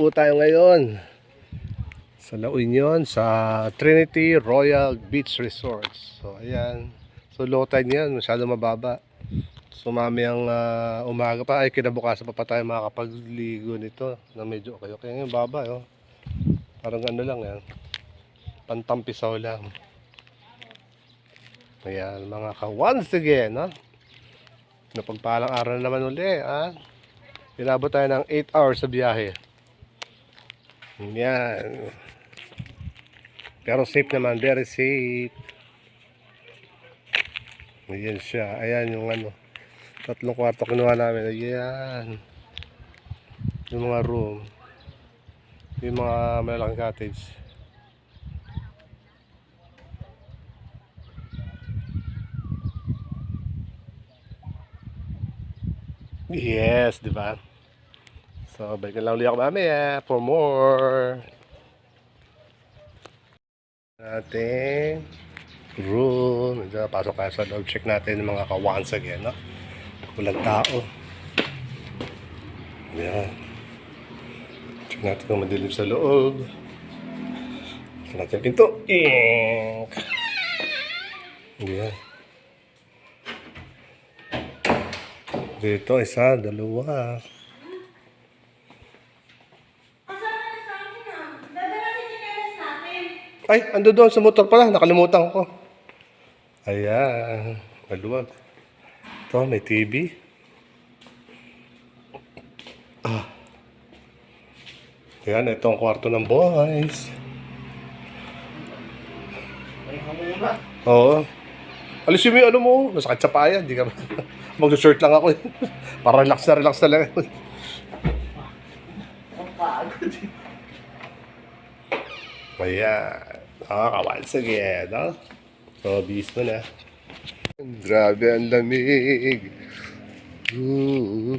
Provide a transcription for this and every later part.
po tayo ngayon sa La Union sa Trinity Royal Beach Resorts. So ayan. So low tide niyan, masyado mababa. So mamayang ah, umaga pa ay kinabukasan pa pa tayo makakapagligo nito na medyo okay. Okay ngayon baba oh. Parang ano lang yan. Pantampisaw lang. Ayan mga ka once again ha. Napagpalang araw na naman uli ha. Inabot tayo ng 8 hours sa biyahe. Yan. Pero safe naman, very safe. Ayan siya. Ayan yung ano. Tatlong kwarto kinuha namin. Ayan. Yung mga room. Yung mga malalaking cottage. Yes, di ba? So, balikan lang ulit ako mamaya for more. Natin room. Medyo pasok tayo sa loob. Check natin yung mga ka-once again, no? Walang tao. Yan. Check natin kung madilim sa loob. Check natin yung pinto. Ink! Yan. Dito, isa, dalawa. Ay, ando doon sa motor pala. Nakalimutan ko. Ayan. Maluwag. Ito, may TV. Ah. Ayan, ito ang kwarto ng boys. Oo. Alisin mo yung ano mo. Masakit sa paya. Hindi ka Mag-shirt lang ako. Para relax na relax na lang. Ayan. Nakakawan sige, no? So, bis mo na. Grabe ang lamig. Ooh,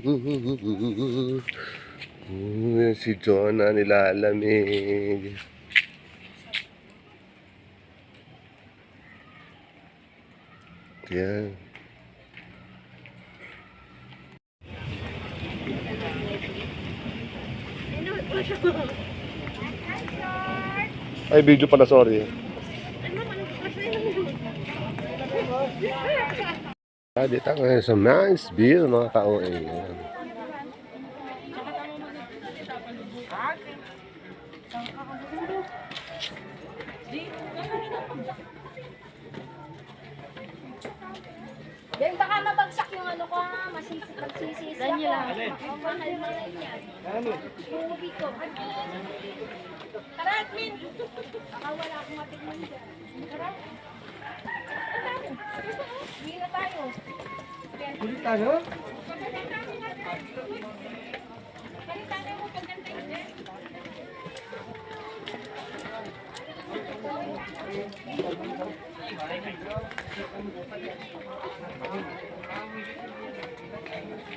Ooh, si Jonah nilalamig. Yan. Ay, video pala, sorry. Ah, dito ngayon sa nice view, mga ka-OA. Yan. Then baka mabagsak yung ano ko ha, masisi, magsisisi ako. Daniela. Ang mahal na lang yan. Buwi ko. Tara, Admin! Baka wala akong matikman dyan. Tara. Uwi na tayo. Ulit tayo? Balitan mo pagkanta yun.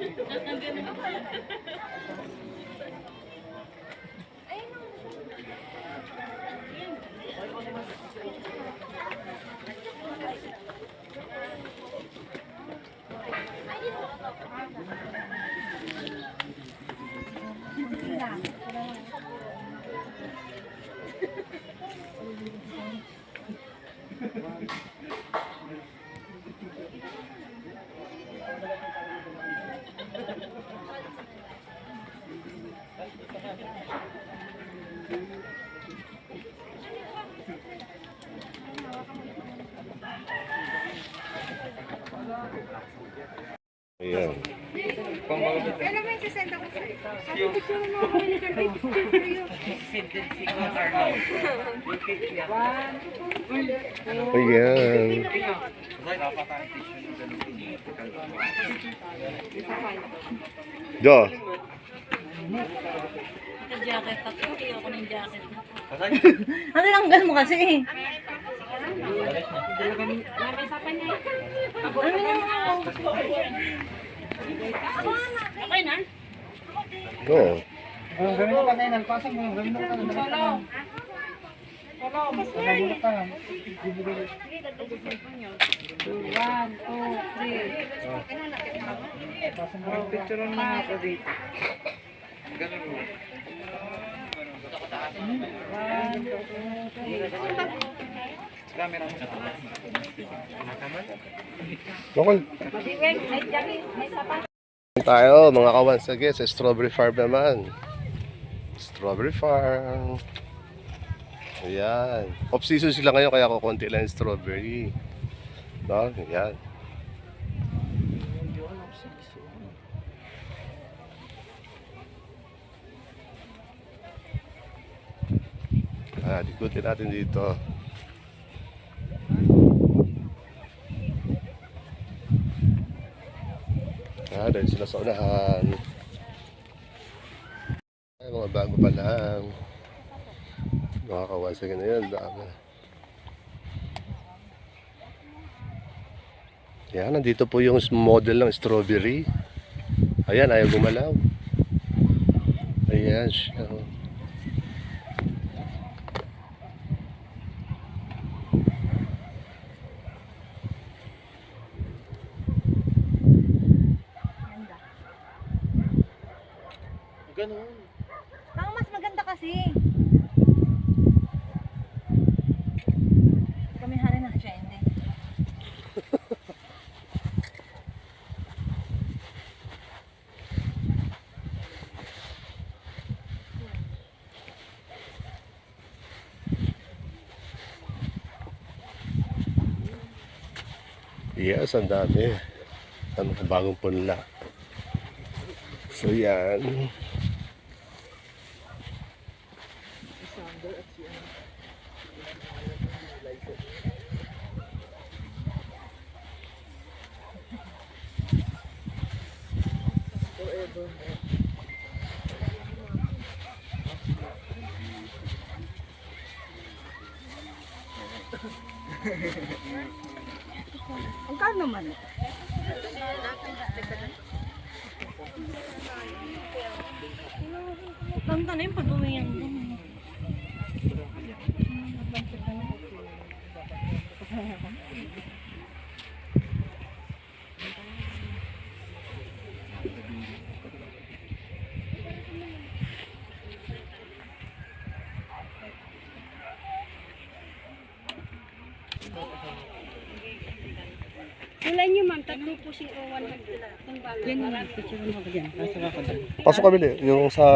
Yan. Ayan. Ano ba yung sasenda ko sa'yo? Sabi ko siya mo ako yung picture for you. Ayan. Jo. naka-jacket ako. Ayoko ng jacket. Ano lang mo kasi eh. Okay na? Oo. Ang gawin mo kanina, pasang mo, gawin mo kanina. Solo. Solo. Nabulot ka lang. One, two, three. Pasang. Picture mo ako dito. May sapat. tayo mga kawan sa sa strawberry farm naman. Strawberry farm. Ayan. Off season sila ngayon kaya kukunti lang yung strawberry. No? ayan. Ah, ikutin natin dito Ah, dahil sila sa unahan. Ay, mga bago pa lang. Mga kawasag na yun, dami. Yan, nandito po yung model ng strawberry. Ayan, ayaw gumalaw. Ayan siya. oh. Ganun. Ang mas maganda kasi. Kami hari na siya, hindi. Yes, ang dami. Ang bagong punla. So yan. Ang kano naman. Tanda na yung pag-uwi yan. Kulay niyo, ma'am. Tatlo po si Owan. Yung bala. Yan, picture mo ako dyan. Pasok ako dyan. Pasok ka bili. Yung sa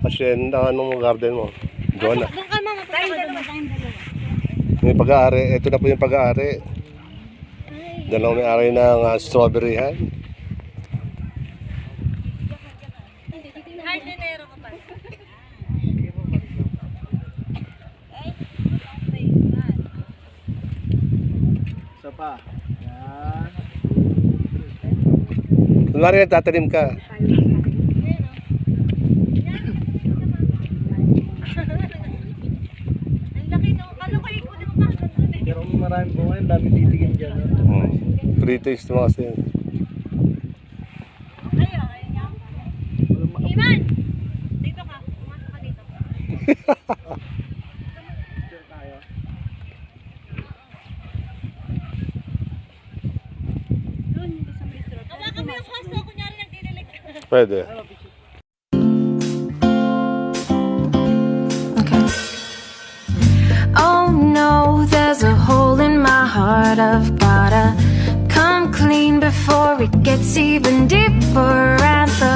hacienda ng garden mo. Doon ka mama. Tayong dalawa, tayong dalawa. Yung pag-aari. Ito na po yung pag-aari. Dalawang may-ari ng uh, strawberry ha. Ay, dinero ka pa. Isa pa. Yan. Kunwari nagtatanim ka. No. Pero maraming bunga yun, dami titigin dyan. Hmm. Free taste mo kasi. yun. Iman! Dito ka. Pumasok ka dito. Pwede. Oh no, there's a hole in my heart. I've gotta come clean before it gets even deeper. And the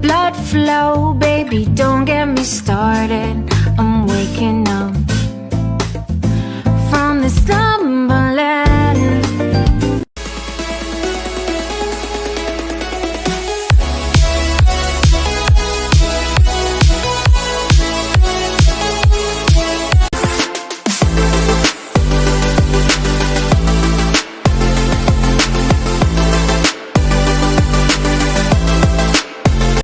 blood flow, baby, don't get me started. I'm waking up